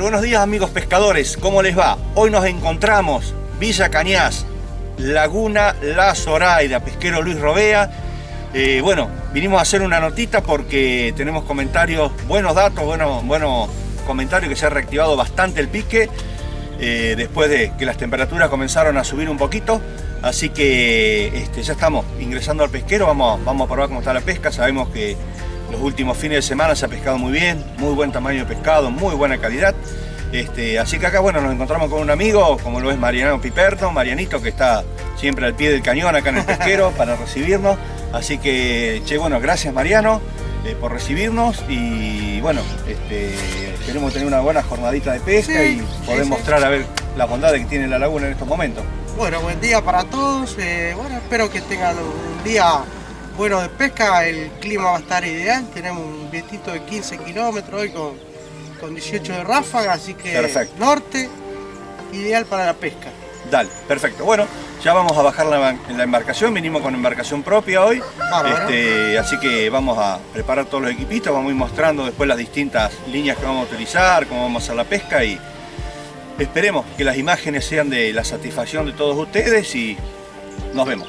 Buenos días amigos pescadores, ¿cómo les va? Hoy nos encontramos Villa Cañas, Laguna La Zoraida, pesquero Luis Robea. Eh, bueno, vinimos a hacer una notita porque tenemos comentarios, buenos datos, buenos, buenos comentarios que se ha reactivado bastante el pique eh, después de que las temperaturas comenzaron a subir un poquito. Así que este, ya estamos ingresando al pesquero, vamos, vamos a probar cómo está la pesca, sabemos que los últimos fines de semana se ha pescado muy bien, muy buen tamaño de pescado, muy buena calidad. Este, así que acá bueno, nos encontramos con un amigo, como lo es Mariano Piperto, Marianito, que está siempre al pie del cañón acá en el pesquero para recibirnos. Así que, che, bueno, gracias Mariano eh, por recibirnos y bueno, este, esperemos tener una buena jornadita de pesca y poder mostrar a ver la bondad que tiene la laguna en estos momentos. Bueno, buen día para todos. Eh, bueno, espero que tengan un día bueno, de pesca el clima va a estar ideal, tenemos un vientito de 15 kilómetros hoy con, con 18 de ráfaga, así que norte, ideal para la pesca. Dale, perfecto. Bueno, ya vamos a bajar la, la embarcación, vinimos con embarcación propia hoy, este, así que vamos a preparar todos los equipitos, vamos a ir mostrando después las distintas líneas que vamos a utilizar, cómo vamos a hacer la pesca y esperemos que las imágenes sean de la satisfacción de todos ustedes y nos vemos.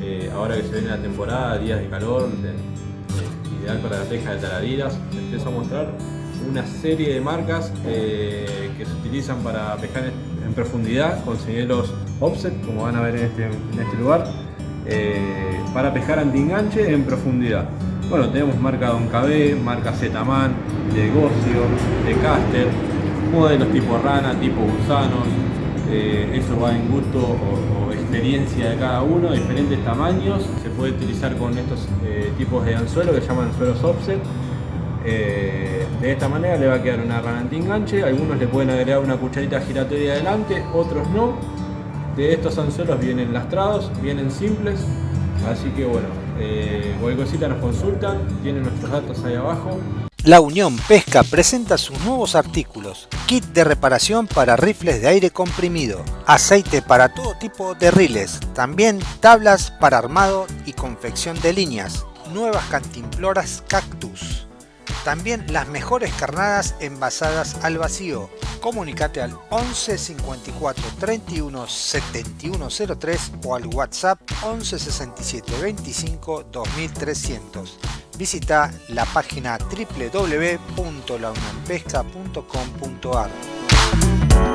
Eh, ahora que se viene la temporada, días de calor, ideal para la pesca de taradiras. Empiezo a mostrar una serie de marcas eh, que se utilizan para pescar en, profundidad con offset, como van a ver en este, este lugar, eh, para pescar anti-enganche en profundidad. Bueno, tenemos marca Don KB, marca Zetaman, de Gocio, de Caster, modelos tipo rana, tipo gusanos, eso va en gusto experiencia de cada uno, diferentes tamaños, se puede utilizar con estos eh, tipos de anzuelo que llaman anzuelos offset. Eh, de esta manera le va a quedar una rana anti-enganche, algunos le pueden agregar una cucharita giratoria adelante, otros no. De estos anzuelos vienen lastrados, vienen simples, así que bueno, cualquier cosita nos consultan, tienen nuestros datos ahí abajo. La Unión Pesca presenta sus nuevos artículos, kit de reparación para rifles de aire comprimido, aceite para todo tipo de riles, también tablas para armado y confección de líneas, nuevas cantimploras cactus, también las mejores carnadas envasadas al vacío. Comunicate al 11 54 31 71 03 o al WhatsApp 11 67 25 2300 visita la página www.launionpesca.com.ar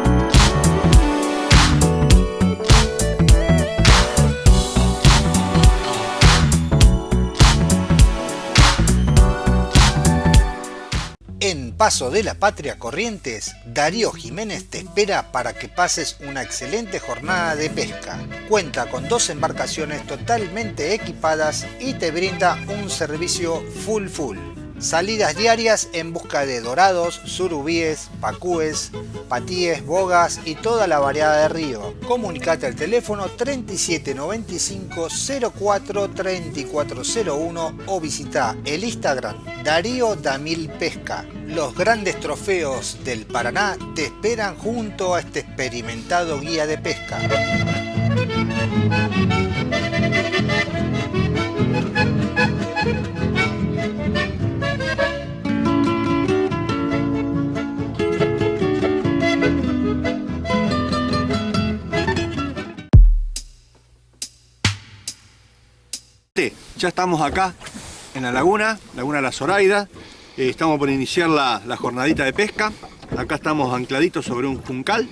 En Paso de la Patria Corrientes, Darío Jiménez te espera para que pases una excelente jornada de pesca. Cuenta con dos embarcaciones totalmente equipadas y te brinda un servicio full full. Salidas diarias en busca de dorados, surubíes, pacúes, patíes, bogas y toda la variedad de río. Comunicate al teléfono 3795 04 3401 o visita el Instagram Darío Damil Pesca. Los grandes trofeos del Paraná te esperan junto a este experimentado guía de pesca. Ya estamos acá en la laguna, Laguna La Zoraida. Eh, estamos por iniciar la, jornadita de pesca. Acá estamos ancladitos sobre un juncal.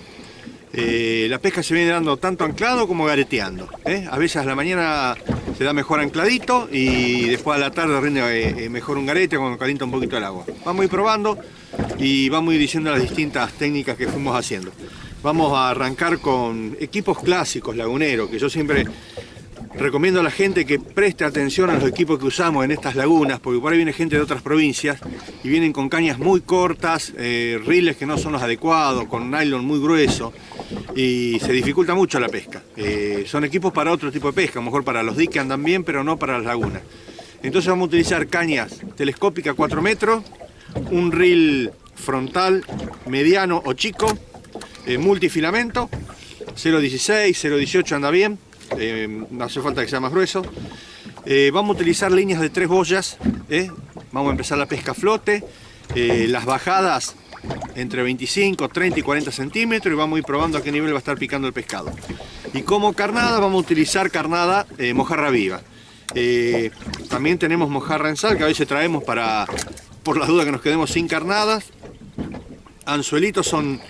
Eh, la pesca se viene dando tanto anclado como gareteando. ¿eh? A veces a la mañana se da mejor ancladito y después a la tarde rinde mejor un garete cuando calienta un poquito el agua. Vamos a ir probando y vamos a ir diciendo las distintas técnicas que fuimos haciendo. Vamos a arrancar con equipos clásicos laguneros, que yo siempre recomiendo a la gente que preste atención a los equipos que usamos en estas lagunas, porque por ahí viene gente de otras provincias y vienen con cañas muy cortas, eh, riles que no son los adecuados, con nylon muy grueso y se dificulta mucho la pesca. Eh, son equipos para otro tipo de pesca, a lo mejor para los diques andan bien, pero no para las lagunas. Entonces vamos a utilizar cañas telescópicas 4 metros, un reel frontal mediano o chico, eh, multifilamento, 0.16, 0.18 anda bien, eh, hace falta que sea más grueso. Eh, vamos a utilizar líneas de tres boyas, eh. vamos a empezar la pesca a flote, las bajadas entre 25, 30 y 40 centímetros y vamos a ir probando a qué nivel va a estar picando el pescado. Y como carnada vamos a utilizar carnada mojarra viva. también tenemos mojarra en sal que a veces traemos para, por las dudas que nos quedemos sin carnadas. Anzuelitos son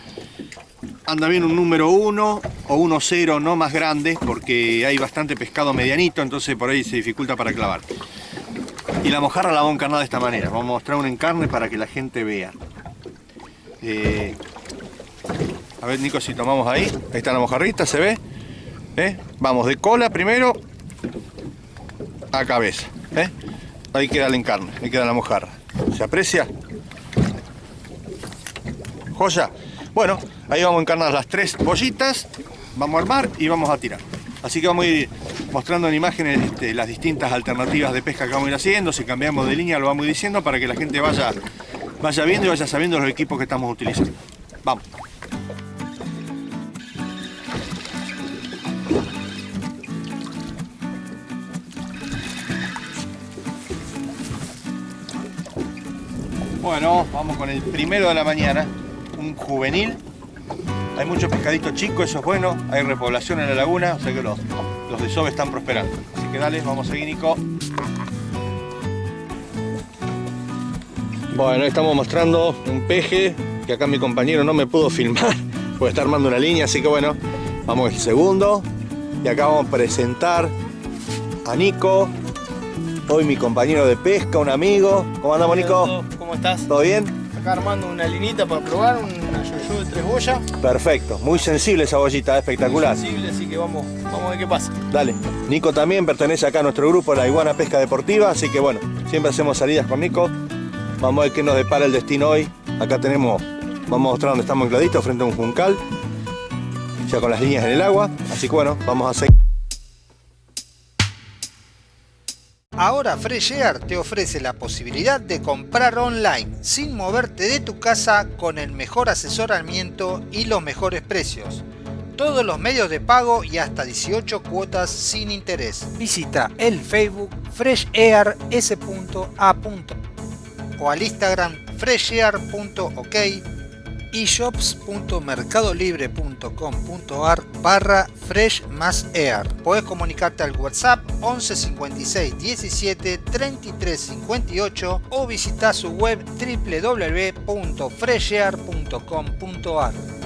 anda bien un número 1 o 1-0 no más grande porque hay bastante pescado medianito, entonces por ahí se dificulta para clavar. Y la mojarra la vamos a encarnar de esta manera. Vamos a mostrar un encarne para que la gente vea. Eh, a ver, Nico, si tomamos ahí. Ahí está la mojarrita, ¿se ve? ¿Eh? Vamos de cola primero a cabeza. ¿eh? Ahí queda el encarne, ahí queda la mojarra. ¿Se aprecia? Joya. Bueno, ahí vamos a encarnar las tres bollitas, vamos a armar y vamos a tirar. Así que vamos a ir mostrando en imágenes este, las distintas alternativas de pesca que vamos a ir haciendo. Si cambiamos de línea lo vamos a ir diciendo para que la gente vaya, vaya viendo y vaya sabiendo los equipos que estamos utilizando. Vamos. Bueno, vamos con el primero de la mañana un juvenil. Hay muchos pescaditos chicos, eso es bueno. Hay repoblación en la laguna, o sea que los, los desoves están prosperando. Así que dale, vamos a seguir, Nico. Bueno, estamos mostrando un peje que acá mi compañero no me pudo filmar porque está armando una línea, así que bueno, vamos el segundo. Y acá vamos a presentar a Nico, hoy mi compañero de pesca, un amigo. ¿Cómo andamos, Nico? ¿Cómo estás? ¿Todo bien? Acá armando una linita para probar, una yo de tres boyas. Perfecto, muy sensible esa bollita, espectacular. Muy sensible, así que vamos, vamos a ver qué pasa. Dale, Nico también pertenece acá a nuestro grupo, la Iguana Pesca Deportiva, así que bueno, siempre hacemos salidas con Nico. Vamos a ver qué nos depara el destino hoy. Acá tenemos, vamos a mostrar dónde estamos ancladitos frente a un juncal, ya con las líneas en el agua, así que bueno, vamos a seguir. Ahora Fresh Air te ofrece la posibilidad de comprar online sin moverte de tu casa con el mejor asesoramiento y los mejores precios. Todos los medios de pago y hasta 18 cuotas sin interés. Visita el Facebook freshair.s.a. o al Instagram freshair.ok shops.mercadolibre.com.ar barra fresh más air. Puedes comunicarte al WhatsApp 11 56 17 33 58 o visitar su web www.freshair.com.ar.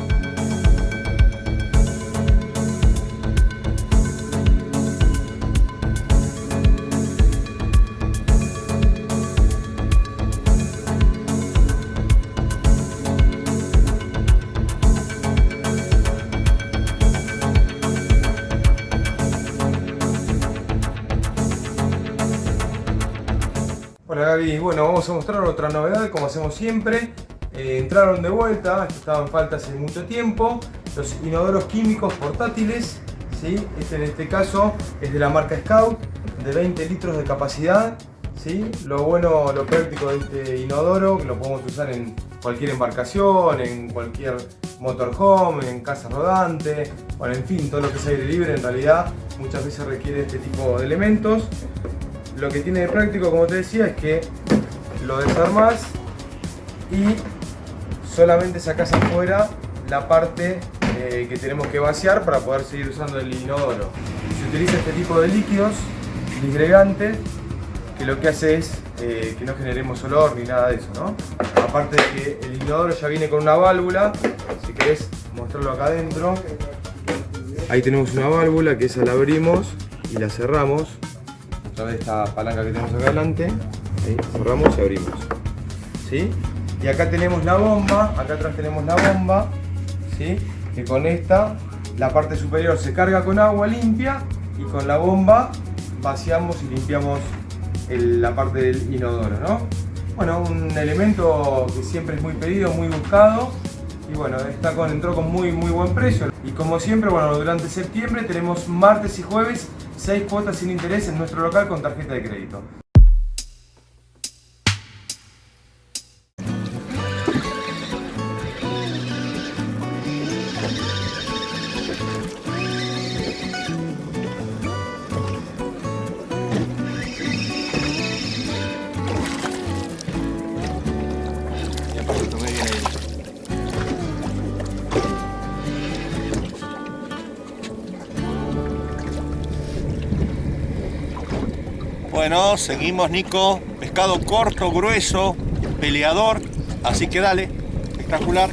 Bueno, vamos a mostrar otra novedad como hacemos siempre. Eh, entraron de vuelta, estaban en hace mucho tiempo, los inodoros químicos portátiles. ¿sí? Este en este caso es de la marca Scout, de 20 litros de capacidad. ¿sí? Lo bueno, lo práctico de este inodoro, que lo podemos usar en cualquier embarcación, en cualquier motorhome, en casa rodante, bueno, en fin, todo lo que es aire libre en realidad muchas veces requiere este tipo de elementos lo que tiene de práctico, como te decía, es que lo desarmas y solamente sacas afuera la parte eh, que tenemos que vaciar para poder seguir usando el inodoro. Se utiliza este tipo de líquidos disgregantes que lo que hace es eh, que no generemos olor ni nada de eso, ¿no? Aparte de que el inodoro ya viene con una válvula, si querés mostrarlo acá adentro, ahí tenemos una válvula que esa la abrimos y la cerramos a través de esta palanca que tenemos acá adelante, ahí cerramos y abrimos, ¿sí? Y acá tenemos la bomba, acá atrás tenemos la bomba, ¿sí? Que con esta la parte superior se carga con agua limpia y con la bomba vaciamos y limpiamos la parte del inodoro, ¿no? Bueno, un elemento que siempre es muy pedido, muy buscado y bueno, está con, entró con muy, muy buen precio. Y como siempre, bueno, durante septiembre tenemos martes y jueves 6 cuotas sin interés en nuestro local con tarjeta de crédito. Seguimos Nico. Pescado corto, grueso, peleador. Así que dale, espectacular.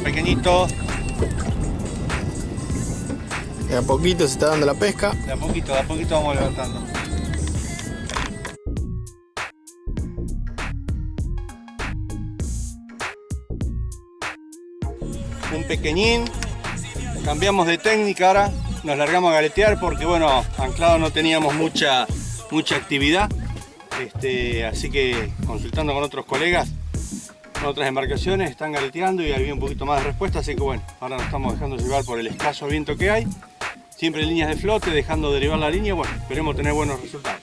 Pequeñito. De a poquito se está dando la pesca. De a poquito, de a poquito vamos levantando. Un pequeñín. Cambiamos de técnica ahora. Nos largamos a galetear porque bueno, anclado no teníamos mucha, mucha actividad. Este, así que consultando con otros colegas otras embarcaciones están galeteando y había un poquito más de respuesta, así que bueno, ahora nos estamos dejando llevar por el escaso viento que hay. Siempre líneas de flote, dejando derivar la línea, bueno, esperemos tener buenos resultados.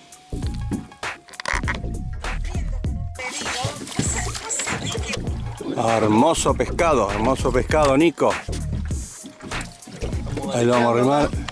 Hermoso pescado, hermoso pescado, Nico. Ahí lo vamos a remar.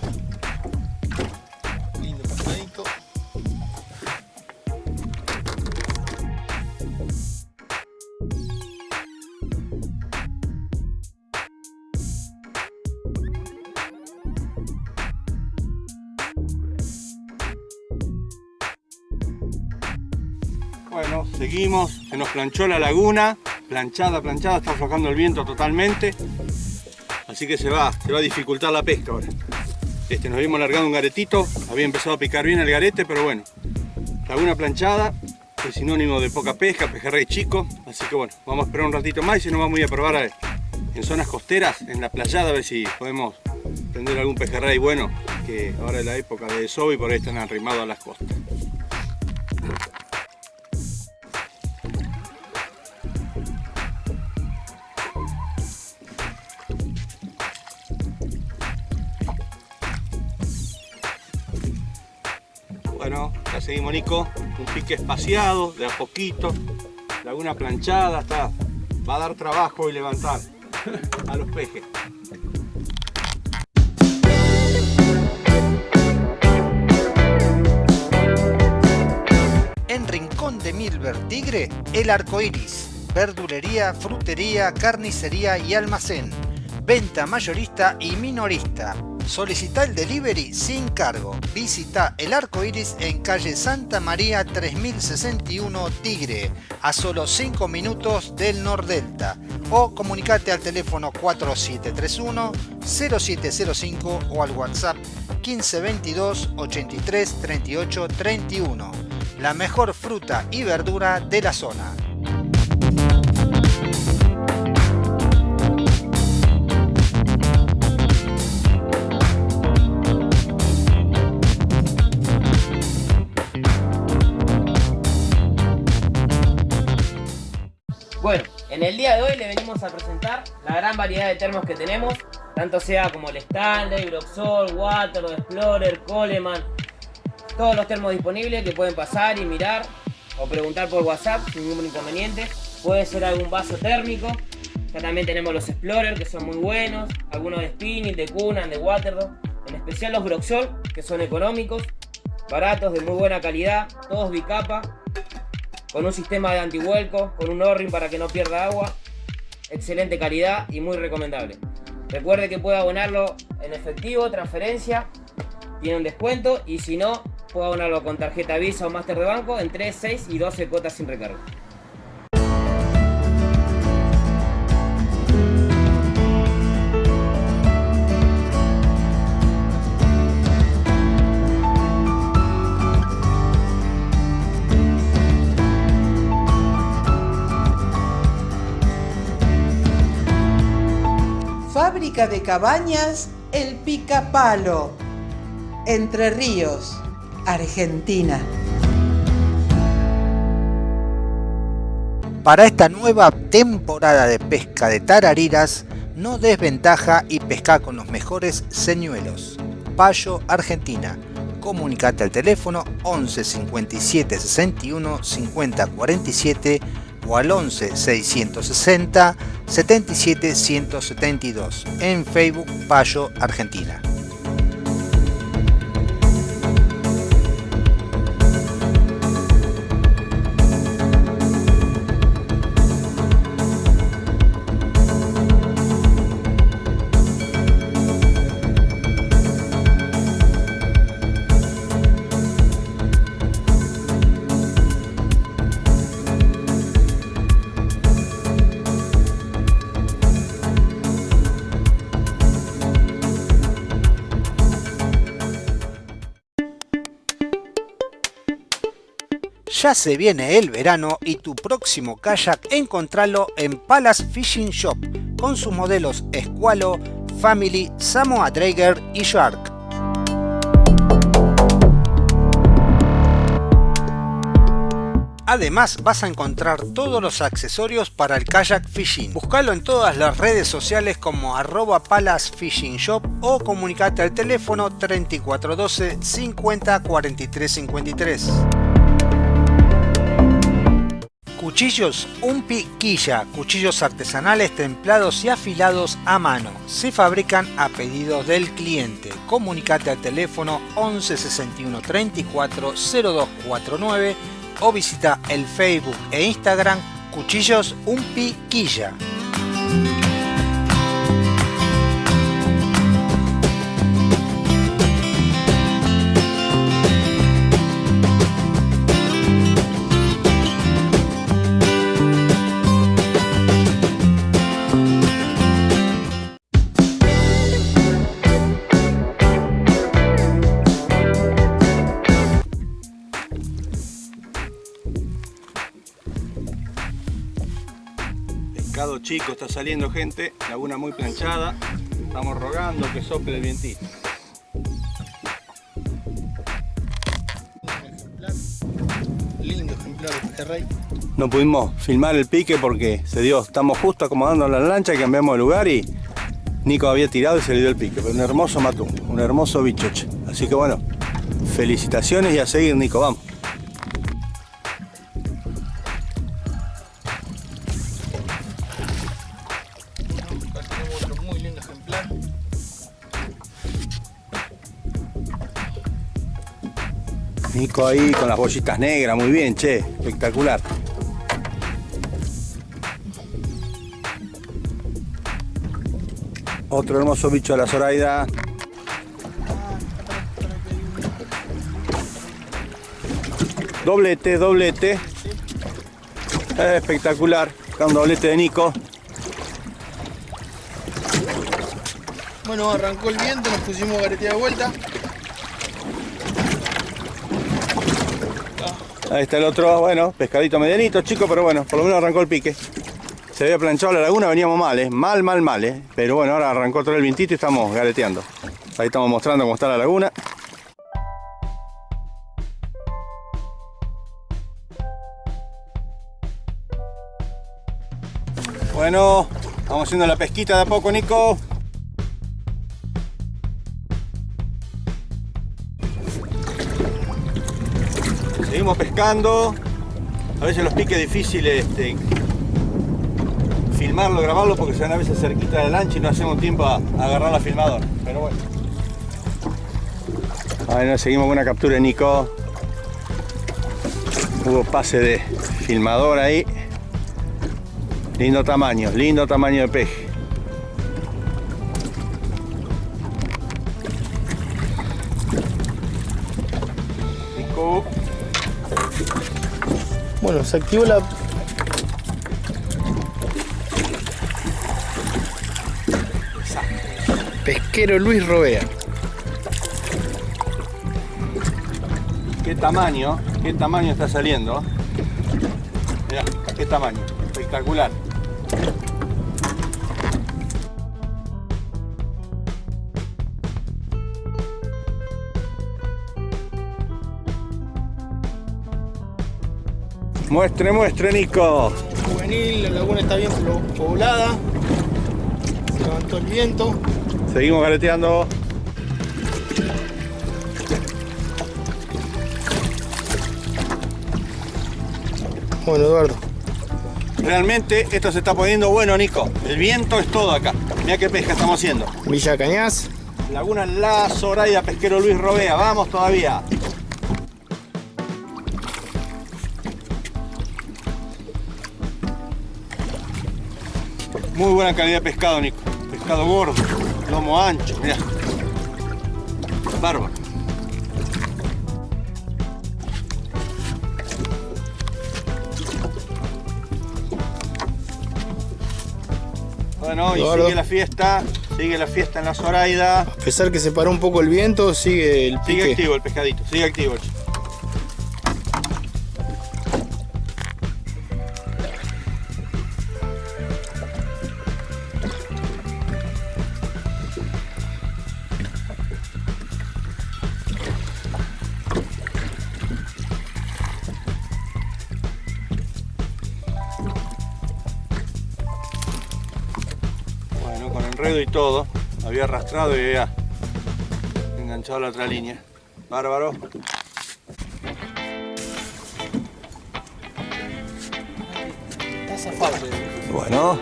Nos planchó la laguna, planchada, planchada, está aflojando el viento totalmente. Así que se va, se va a dificultar la pesca ahora. Este, nos habíamos largado un garetito, había empezado a picar bien el garete, pero bueno, laguna planchada, es sinónimo de poca pesca, pejerrey chico, así que bueno, vamos a esperar un ratito más y si nos vamos a ir a probar a, en zonas costeras, en la playada, a ver si podemos prender algún pejerrey bueno, que ahora es la época de desove y por ahí están arrimados a las costas. Seguimos Nico, un pique espaciado, de a poquito, laguna planchada, está, va a dar trabajo y levantar a los pejes. En Rincón de Milver Tigre, el arco iris, verdulería, frutería, carnicería y almacén, venta mayorista y minorista Solicita el delivery sin cargo. Visita el arco iris en calle Santa María 3061 Tigre, a solo 5 minutos del Nordelta. O comunicate al teléfono 4731 0705 o al WhatsApp 1522 83 38 31. La mejor fruta y verdura de la zona. Bueno, en el día de hoy le venimos a presentar la gran variedad de termos que tenemos, tanto sea como el Stanley, Groxol, Water, Explorer, Coleman, todos los termos disponibles que pueden pasar y mirar o preguntar por WhatsApp sin ningún inconveniente. Puede ser algún vaso térmico, Ya también tenemos los Explorer que son muy buenos, algunos de spinning, de Kunan, de Waterdog, en especial los Broxol que son económicos, baratos, de muy buena calidad, todos bicapa, con un sistema de antihuelco, con un O-ring para que no pierda agua, excelente calidad y muy recomendable. Recuerde que puede abonarlo en efectivo, transferencia, tiene un descuento y si no, puede abonarlo con tarjeta Visa o Master de banco en 3, 6 y 12 cuotas sin recargo. Fábrica de cabañas El Picapalo, Entre Ríos, Argentina. Para esta nueva temporada de pesca de tarariras, no desventaja y pesca con los mejores señuelos. Payo, Argentina. Comunicate al teléfono 11 57 61 50 47 o al 11 660 77 172 en Facebook Payo Argentina. Ya se viene el verano y tu próximo kayak encontralo en Palace Fishing Shop con sus modelos Squalo, Family, Samoa Drager y Shark. Además vas a encontrar todos los accesorios para el kayak fishing. Búscalo en todas las redes sociales como arroba Palace Fishing Shop o comunicate al teléfono 3412 50 43 53. Cuchillos Umpi Quilla, cuchillos artesanales templados y afilados a mano. Se fabrican a pedido del cliente. Comunicate al teléfono 11 61 34 0249 o visita el Facebook e Instagram Cuchillos Umpi chico está saliendo gente, laguna muy planchada. Estamos rogando que sople el vientito. Lindo ejemplar de pejerrey. No pudimos filmar el pique porque se dio, estamos justo acomodando la lancha y cambiamos de lugar y Nico había tirado y se le dio el pique. Pero un hermoso matún, un hermoso bicho. che. Así que bueno, felicitaciones y a seguir Nico, vamos. Ahí con las bollitas negras, muy bien, che, espectacular. Otro hermoso bicho de la Zoraida. Doblete, doblete. Eh, espectacular. Acá un doblete de Nico. Bueno, arrancó el viento, nos pusimos garetía de vuelta. Ahí está el otro, bueno, pescadito medianito, chico, pero bueno, por lo menos arrancó el pique. Se había planchado la laguna, veníamos mal, ¿eh? mal, mal, mal, ¿eh? pero bueno, ahora arrancó todo el vientito y estamos galeteando. Ahí estamos mostrando cómo está la laguna. Bueno, vamos haciendo la pesquita de a poco, Nico. Seguimos pescando. A veces los piques difíciles este, filmarlo, grabarlo porque se van a veces cerquita del lancha y no hacemos tiempo a, agarrar la filmadora. Pero bueno. Ahí seguimos con una captura de Nico. Hubo pase de filmador ahí. Lindo tamaño, lindo tamaño de peje. Bueno, se activó la... Pesquero Luis Robea. Qué tamaño, qué tamaño está saliendo. Mirá, qué tamaño, espectacular. Muestre, muestre, Nico. Juvenil, la laguna está bien poblada. Se levantó el viento. Seguimos gareteando. Bueno, Eduardo. Realmente esto se está poniendo bueno, Nico. El viento es todo acá. Mira qué pesca estamos haciendo. Villa Cañas. Laguna La Zoraida, pesquero Luis Robea. Vamos todavía. Muy buena calidad de pescado, Nico. Pescado gordo, lomo ancho, mira. Bárbaro. Bueno, y Eduardo. sigue la fiesta, sigue la fiesta en la Zoraida. A pesar que se paró un poco el viento, sigue el Sigue pique. activo el pescadito, sigue activo. che. Había arrastrado y había enganchado la otra línea. Bárbaro. Bueno.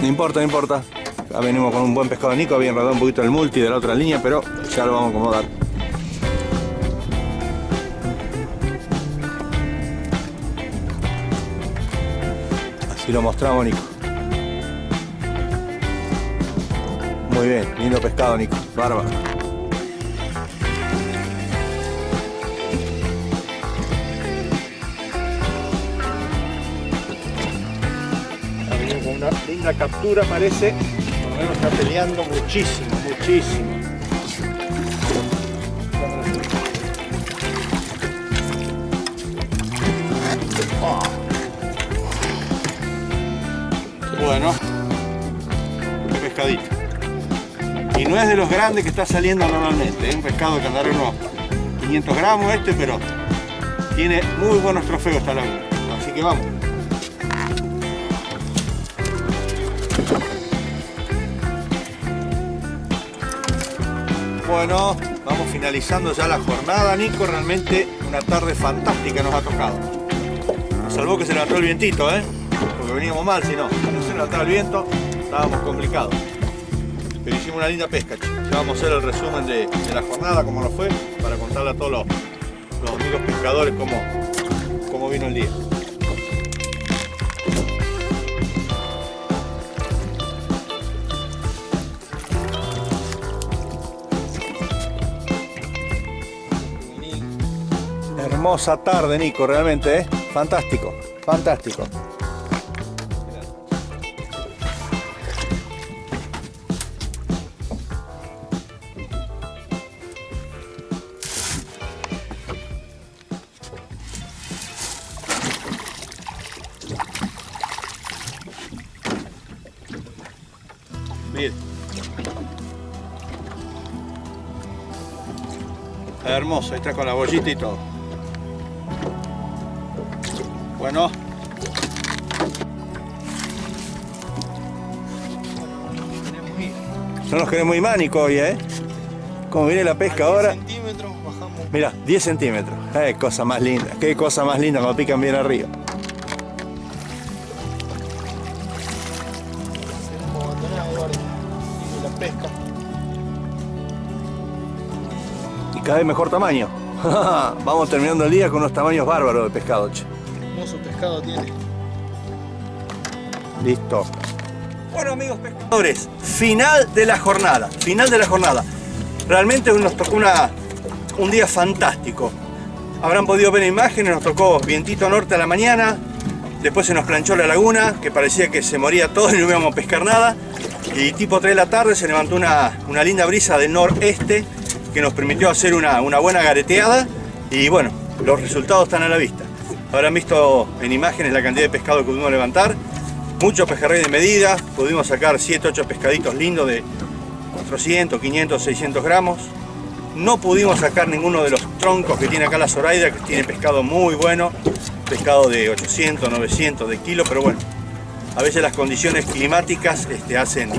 No importa, no importa. Ya venimos con un buen pescado de Nico, había enredado un poquito el multi de la otra línea, pero ya lo vamos a acomodar. Así lo mostramos, Nico. Muy bien, lindo pescado, Nico. Bárbaro. Ha venido con una linda captura, parece. Por lo menos está peleando muchísimo, muchísimo. Bueno, pescadito. No es de los grandes que está saliendo normalmente, es un pescado que andará unos 500 gramos este, pero tiene muy buenos trofeos esta laguna. Así que vamos. Bueno, vamos finalizando ya la jornada, Nico. Realmente una tarde fantástica nos ha tocado. Nos salvó que se levantó el vientito, ¿eh? Porque veníamos mal, si no. No se levantaba el viento, estábamos complicados. Pero hicimos una linda pesca. Ya vamos a hacer el resumen de, la jornada, cómo nos fue, para contarle a todos los, los amigos pescadores cómo, cómo vino el día. Hermosa tarde, Nico, realmente, ¿eh? Fantástico, fantástico. Con la bollita y todo. Bueno. No nos queremos Nico, hoy, ¿eh? Como viene la pesca ahora. centímetros, bajamos. Mira, 10 centímetros. Qué cosa más linda, qué cosa más linda cuando pican bien arriba. Vez mejor tamaño. Vamos terminando el día con unos tamaños bárbaros de pescado, che. Hermoso pescado tiene. Listo. Bueno amigos pescadores, final de la jornada, final de la jornada. Realmente nos tocó una, un día fantástico. Habrán podido ver imágenes, nos tocó vientito norte a la mañana, después se nos planchó la laguna, que parecía que se moría todo y no íbamos a pescar nada. Y tipo 3 de la tarde se levantó una, una linda brisa del noreste que nos permitió hacer una, buena gareteada y bueno, los resultados están a la vista. Habrán visto en imágenes la cantidad de pescado que pudimos levantar, muchos pejerrey de medida, pudimos sacar 7, 8 pescaditos lindos de 400, 500, 600 gramos. No pudimos sacar ninguno de los troncos que tiene acá la Zoraida, que tiene pescado muy bueno, pescado de 800, 900 de kilo, pero bueno, a veces las condiciones climáticas este, hacen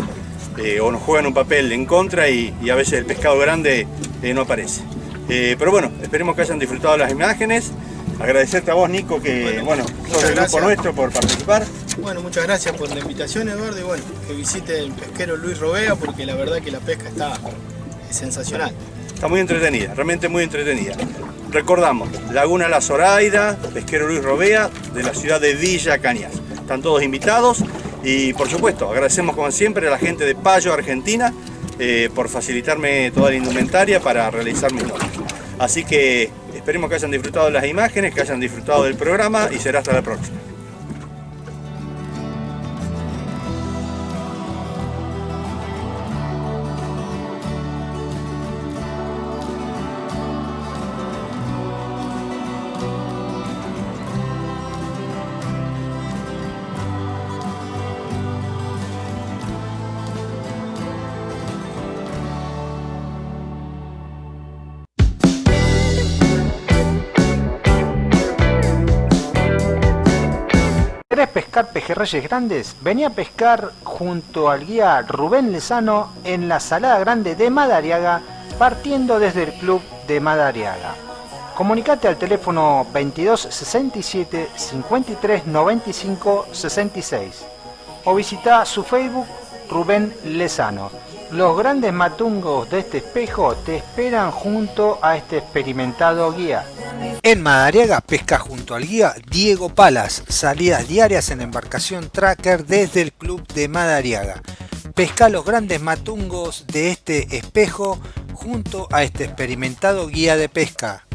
eh, o nos juegan un papel en contra y, y a veces el pescado grande eh, no aparece. Eh, pero bueno, esperemos que hayan disfrutado las imágenes. Agradecerte a vos, Nico, que bueno, Bueno, sos del grupo nuestro por participar. Bueno, muchas gracias por la invitación, Eduardo, y bueno, que visite el pesquero Luis Robea porque la verdad que la pesca está sensacional. Está muy entretenida, realmente muy entretenida. Recordamos, Laguna La Zoraida, Pesquero Luis Robea, de la ciudad de Villa Cañas. Están todos invitados y por supuesto agradecemos como siempre a la gente de Payo, Argentina, eh, por facilitarme toda la indumentaria para realizar mis notas. Así que esperemos que hayan disfrutado las imágenes, que hayan disfrutado del programa y será hasta la próxima. Pejerreyes grandes? Vení a pescar junto al guía Rubén Lezano en la Salada Grande de Madariaga, partiendo desde el club de Madariaga. Comunicate al teléfono 22 67 53 95 66 o visita su Facebook Rubén Lezano. Los grandes matungos de este espejo te esperan junto a este experimentado guía. En Madariaga pesca junto al guía Diego Palas, salidas diarias en embarcación tracker desde el club de Madariaga. Pesca los grandes matungos de este espejo junto a este experimentado guía de pesca.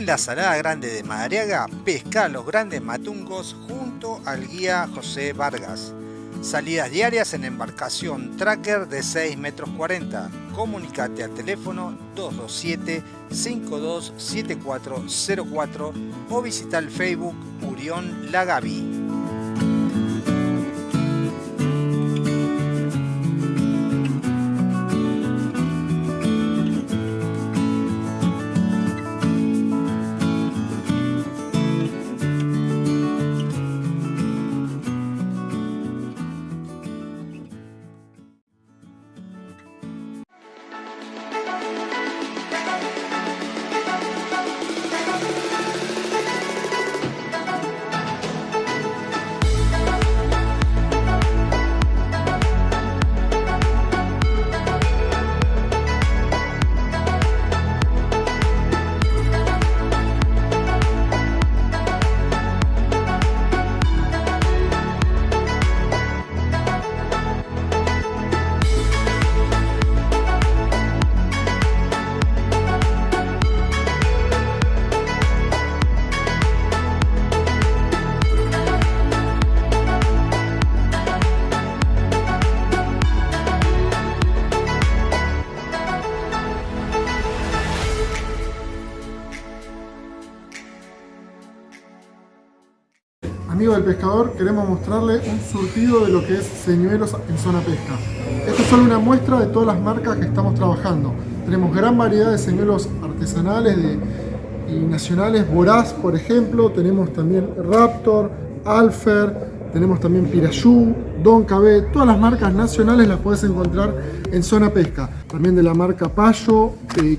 En la Salada Grande de Madariaga, pesca los grandes matungos junto al guía José Vargas. Salidas diarias en embarcación tracker de 6 metros 40. Comunicate al teléfono 227-527404 o visita el Facebook Murión Lagavi. Queremos mostrarle un surtido de lo que es señuelos en zona pesca. Esta es solo una muestra de todas las marcas que estamos trabajando. Tenemos gran variedad de señuelos artesanales de- y nacionales, Voraz por ejemplo, tenemos también Raptor, Alfer, tenemos también Pirayú, Don Cabé, todas las marcas nacionales las puedes encontrar en Zona Pesca. También de la marca Payo, eh,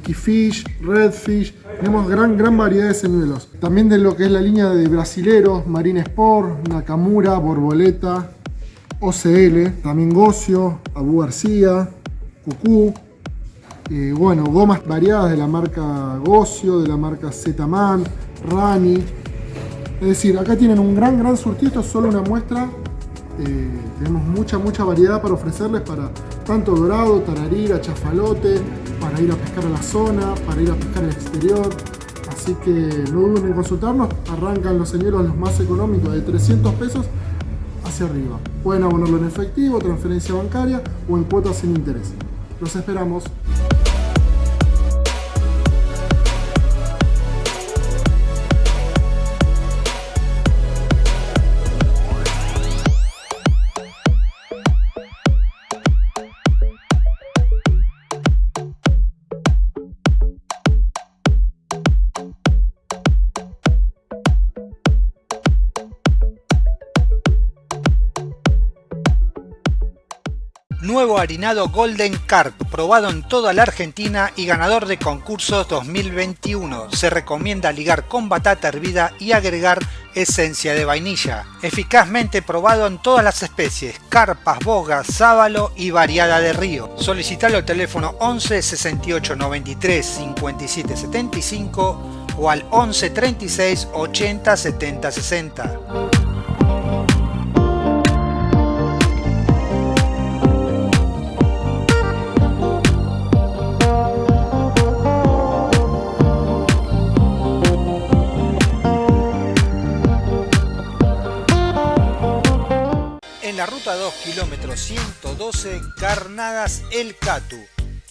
Redfish, tenemos gran, gran variedad de señuelos. También de lo que es la línea de brasileros, Marine Sport, Nakamura, Borboleta, OCL, también Gocio, Abu García, Cucú. Eh, bueno, gomas variadas de la marca Gocio, de la marca Z-Man, Rani. Es decir, acá tienen un gran, gran surtido, solo una muestra. Eh, tenemos mucha, mucha variedad para ofrecerles para tanto dorado, tararira, chafalote, para ir a pescar a la zona, para ir a pescar al exterior. Así que no duden en consultarnos, arrancan los señuelos los más económicos de 300 pesos hacia arriba. Pueden abonarlo en efectivo, transferencia bancaria o en cuotas sin interés. Los esperamos. Harinado Golden Carp, probado en toda la Argentina y ganador de concursos 2021. Se recomienda ligar con batata hervida y agregar esencia de vainilla. Eficazmente probado en todas las especies, carpas, bogas, sábalo y variada de río. Solicitalo al teléfono 11 68 93 57 75 o al 11 36 80 70 60. Ruta 2, kilómetro 112, Carnadas El Catu.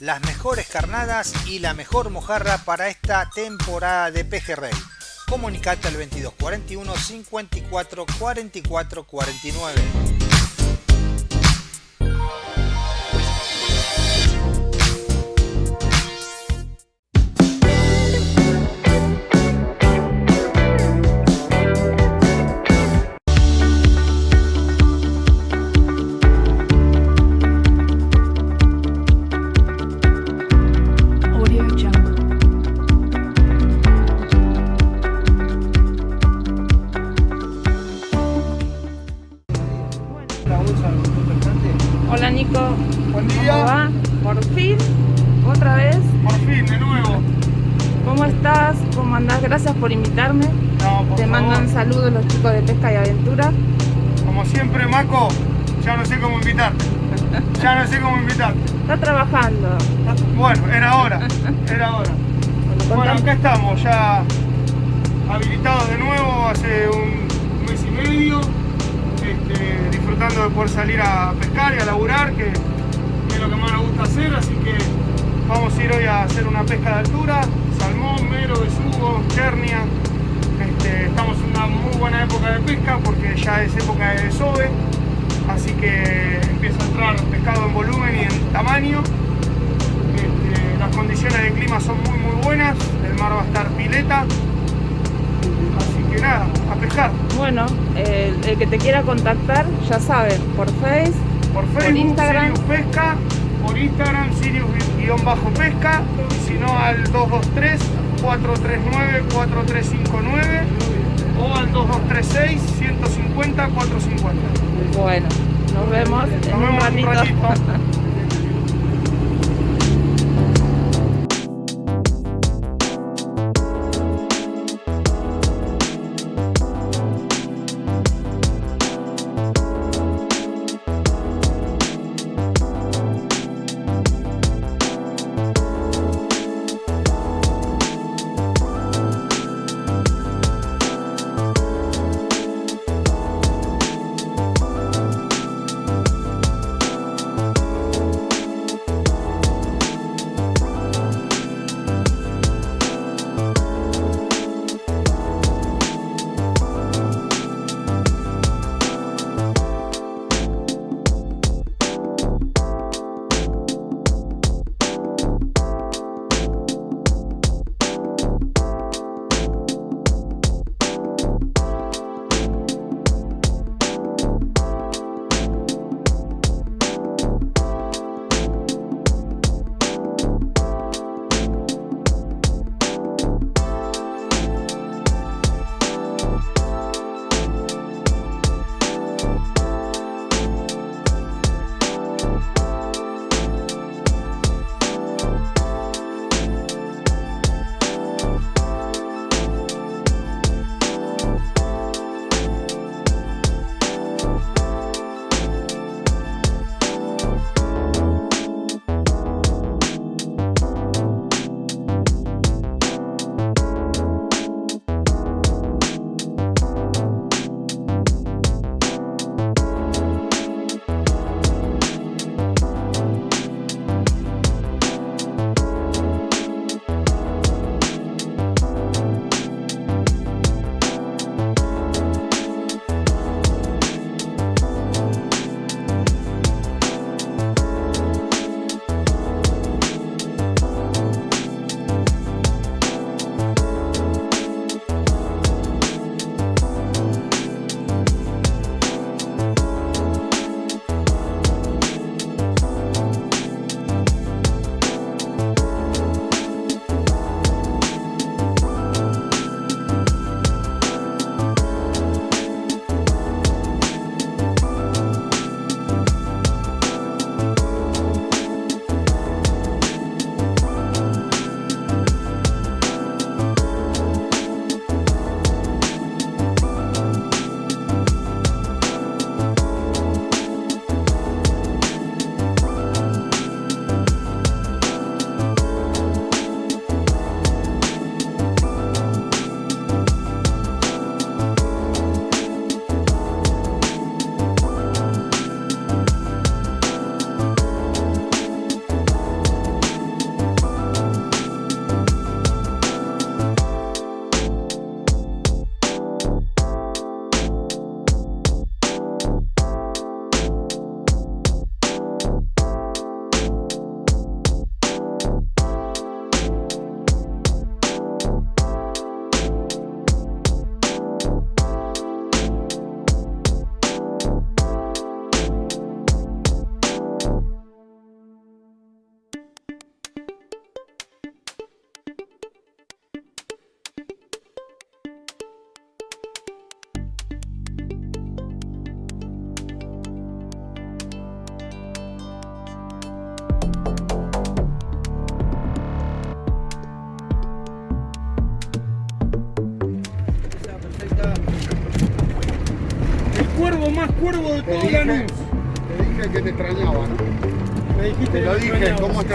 Las mejores carnadas y la mejor mojarra para esta temporada de pejerrey. Comunicate al 2241 54 44 49. Acá estamos, ya habilitados de nuevo hace un mes y medio, este, disfrutando de poder salir a pescar y a laburar, que, es lo que más nos gusta hacer, así que vamos a ir hoy a hacer una pesca de altura, salmón, mero, besugo, chernia. Este, estamos en una muy buena época de pesca porque ya es época de desove, así que empieza a entrar pescado en volumen y en tamaño. Este, las condiciones de clima son muy muy buenas, mar va a estar pileta, así que nada, a pescar. Bueno, el, el que te quiera contactar, ya saben, por Face, Por Facebook, Instagram. Sirius Pesca, por Instagram, Sirius-Pesca, si no al 223 439 4359 o al 2236 150 450. bueno, nos vemos en Nos un vemos en un ratito. ratito.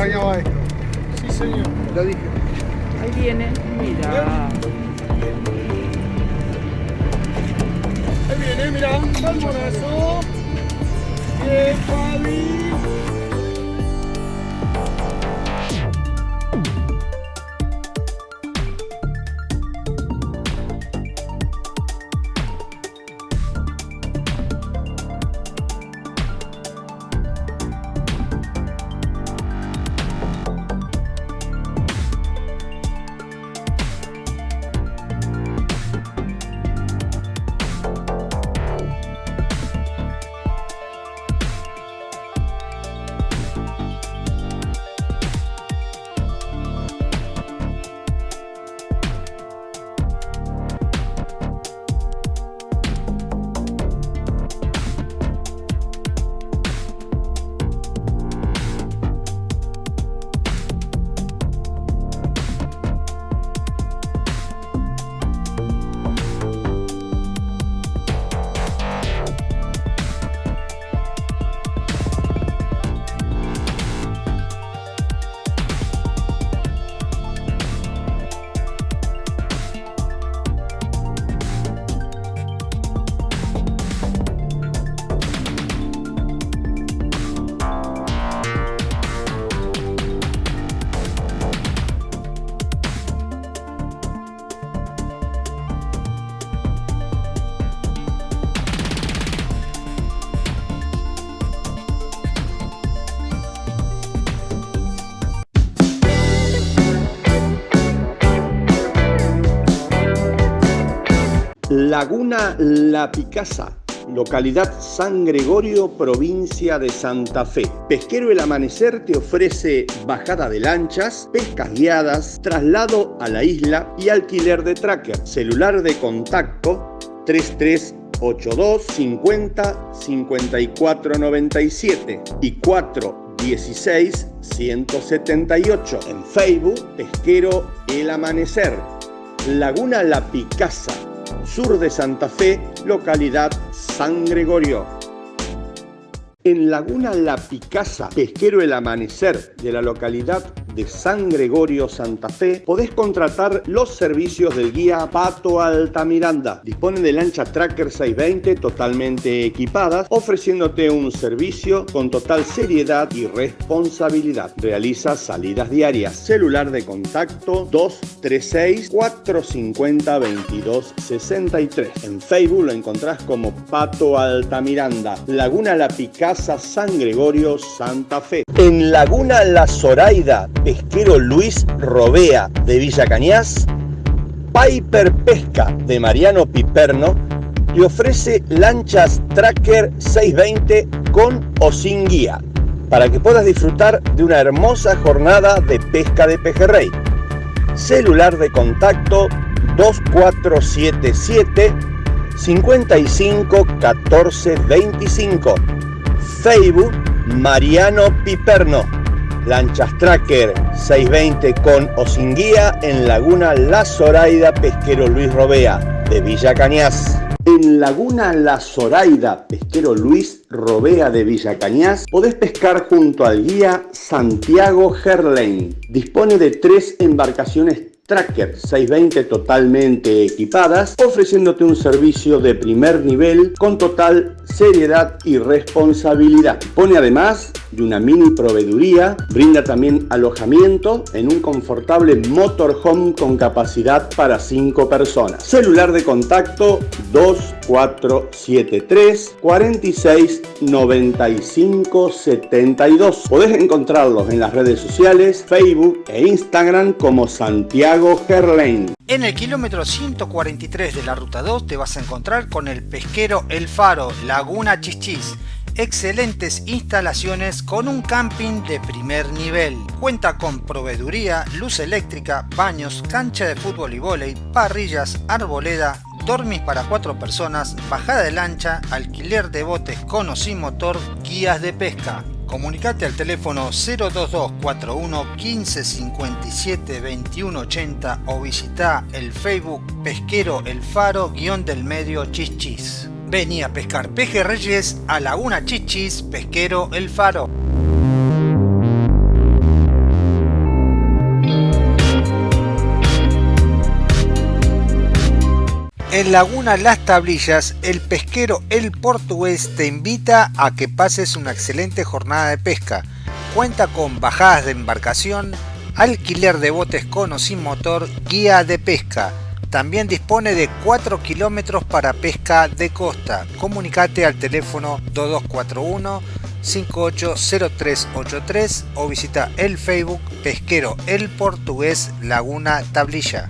extrañaba esto. Sí, señor. Lo dije. Laguna La Picasa, localidad San Gregorio, provincia de Santa Fe. Pesquero El Amanecer te ofrece bajada de lanchas, pescas guiadas, traslado a la isla y alquiler de tracker. Celular de contacto 3382 50 54 97 y 416 178. En Facebook, Pesquero El Amanecer. Laguna La Picasa, sur de Santa Fe, localidad San Gregorio. En Laguna La Picasa, pesquero El Amanecer de la localidad de San Gregorio, Santa Fe, podés contratar los servicios del guía Pato Altamiranda. Dispone de lancha Tracker 620 totalmente equipadas, ofreciéndote un servicio con total seriedad y responsabilidad. Realiza salidas diarias. Celular de contacto 236 450 2263. En Facebook lo encontrás como Pato Altamiranda. Laguna La Picasa, San Gregorio, Santa Fe. En Laguna La Zoraida, pesquero Luis Robea de Villa Cañas, Piper Pesca de Mariano Piperno te ofrece lanchas Tracker 620 con o sin guía para que puedas disfrutar de una hermosa jornada de pesca de pejerrey. Celular de contacto 2477 55 14 25. Facebook Mariano Piperno. Lanchas Tracker 620 con o sin guía en Laguna La Zoraida Pesquero Luis Robea de Villa Cañas. En Laguna La Zoraida Pesquero Luis Robea de Villa Cañas podés pescar junto al guía Santiago Gerlain. Dispone de tres embarcaciones Tracker 620 totalmente equipadas, ofreciéndote un servicio de primer nivel con total seriedad y responsabilidad. Pone además de una mini proveeduría, brinda también alojamiento en un confortable motorhome con capacidad para 5 personas. Celular de contacto 2473 46 95 72. Podés encontrarlos en las redes sociales, Facebook e Instagram como Santiago En el kilómetro 143 de la ruta 2 te vas a encontrar con el pesquero El Faro, Laguna Chichis. Excelentes instalaciones con un camping de primer nivel. Cuenta con proveeduría, luz eléctrica, baños, cancha de fútbol y vóley, parrillas, arboleda, dormis para cuatro personas, bajada de lancha, alquiler de botes con o sin motor, guías de pesca. Comunicate al teléfono 02241 1557 2180 o visita el Facebook Pesquero El Faro guion del medio Chichis. Vení a pescar pejerreyes a Laguna Chichis, Pesquero El Faro. En Laguna Las Tablillas, el pesquero El Portugués te invita a que pases una excelente jornada de pesca. Cuenta con bajadas de embarcación, alquiler de botes con o sin motor, guía de pesca. También dispone de 4 kilómetros para pesca de costa. Comunicate al teléfono 2241 580383 o visita el Facebook Pesquero El Portugués Laguna Tablilla.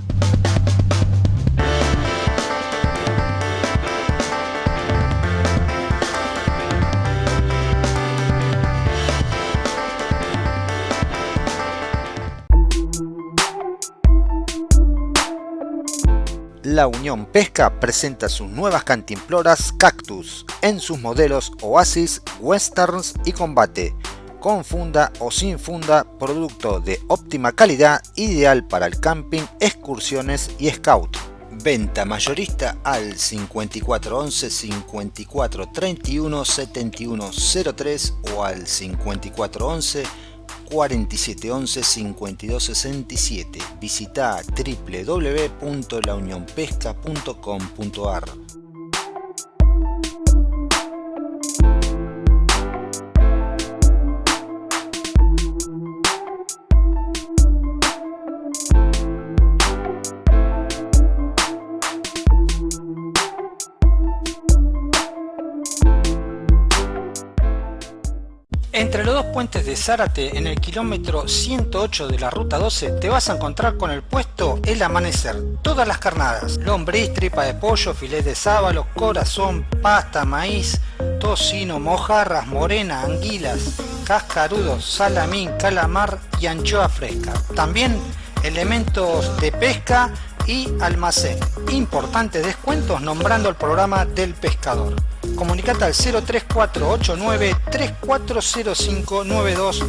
La Unión Pesca presenta sus nuevas cantimploras Cactus en sus modelos Oasis, Westerns y Combate, con funda o sin funda, producto de óptima calidad, ideal para el camping, excursiones y scout. Venta mayorista al 5411 5431 7103 o al 5411 4711 5267. Visita www.launionpesca.com.ar. puentes de Zárate, en el kilómetro 108 de la ruta 12, te vas a encontrar con el puesto El Amanecer. Todas las carnadas, lombriz, tripa de pollo, filet de sábalo, corazón, pasta, maíz, tocino, mojarras, morena, anguilas, cascarudos, salamín, calamar y anchoa fresca. También elementos de pesca y almacén. Importantes descuentos nombrando el programa del pescador. Comunicate al 03489 340592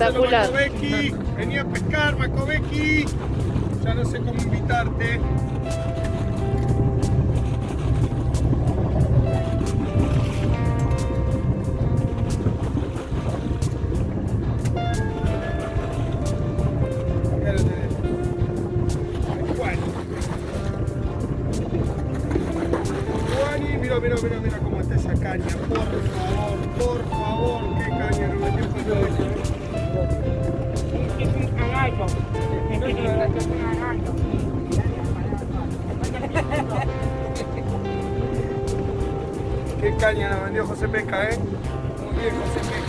Espectacular. Tenía a pescar, Macovecchi. caña, la vendió José Pesca, ¿eh? José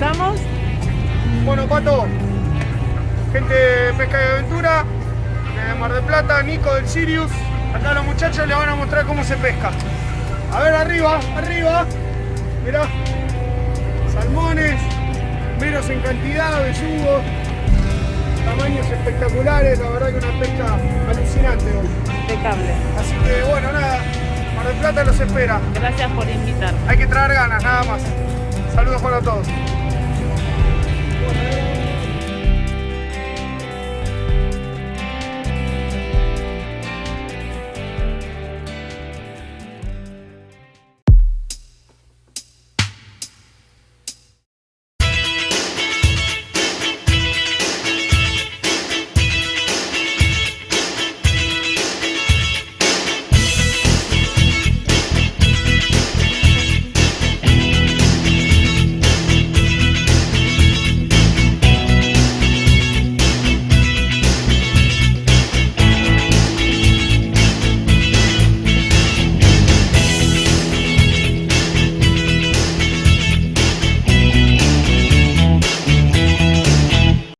finalizamos. Bueno, Pato, gente de Pesca y Aventura, de Mar del Plata, Nico del Sirius. Acá los muchachos les van a mostrar cómo se pesca. A ver, arriba, arriba. Mirá, salmones, menos en cantidad, besugos, tamaños espectaculares. La verdad que una pesca alucinante hoy. Impecable. Así que bueno, nada, Mar del Plata los espera. Gracias por invitar. Hay que traer ganas, nada más. Saludos para todos.